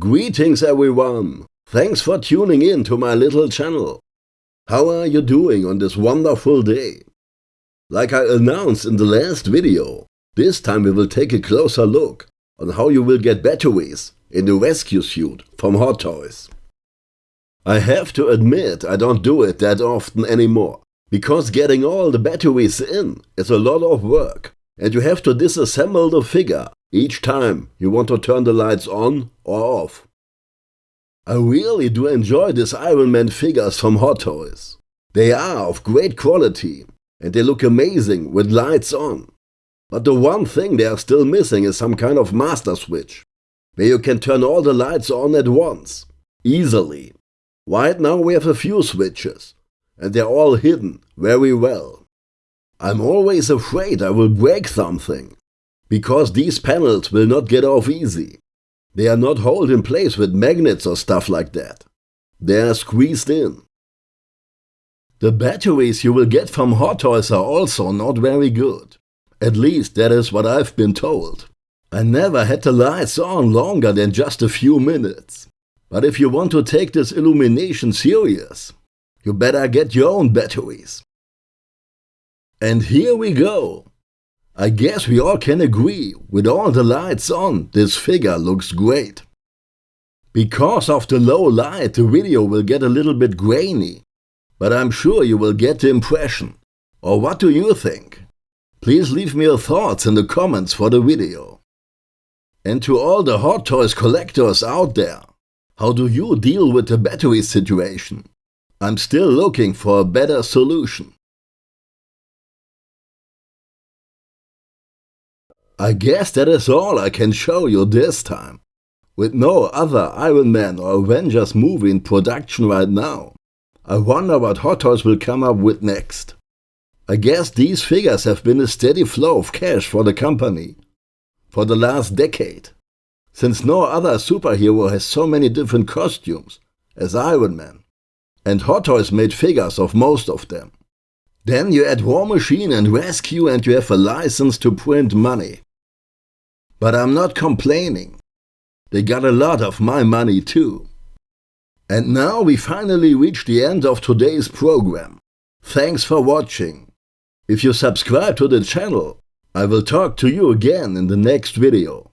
Greetings everyone! Thanks for tuning in to my little channel. How are you doing on this wonderful day? Like I announced in the last video, this time we will take a closer look on how you will get batteries in the rescue suit from Hot Toys. I have to admit I don't do it that often anymore, because getting all the batteries in is a lot of work and you have to disassemble the figure each time you want to turn the lights on or off. I really do enjoy these Iron Man figures from Hot Toys. They are of great quality and they look amazing with lights on. But the one thing they are still missing is some kind of master switch, where you can turn all the lights on at once, easily. Right now we have a few switches, and they're all hidden very well. I'm always afraid I will break something, because these panels will not get off easy. They are not held in place with magnets or stuff like that. They are squeezed in. The batteries you will get from Hot Toys are also not very good. At least that is what I've been told. I never had the lights on longer than just a few minutes. But if you want to take this illumination serious, you better get your own batteries. And here we go. I guess we all can agree, with all the lights on, this figure looks great. Because of the low light, the video will get a little bit grainy but I'm sure you will get the impression. Or what do you think? Please leave me your thoughts in the comments for the video. And to all the Hot Toys collectors out there, how do you deal with the battery situation? I'm still looking for a better solution. I guess that is all I can show you this time. With no other Iron Man or Avengers movie in production right now, I wonder what Hot Toys will come up with next. I guess these figures have been a steady flow of cash for the company for the last decade, since no other superhero has so many different costumes as Iron Man, and Hot Toys made figures of most of them. Then you add War Machine and Rescue and you have a license to print money. But I'm not complaining. They got a lot of my money too. And now we finally reach the end of today's program. Thanks for watching. If you subscribe to the channel, I will talk to you again in the next video.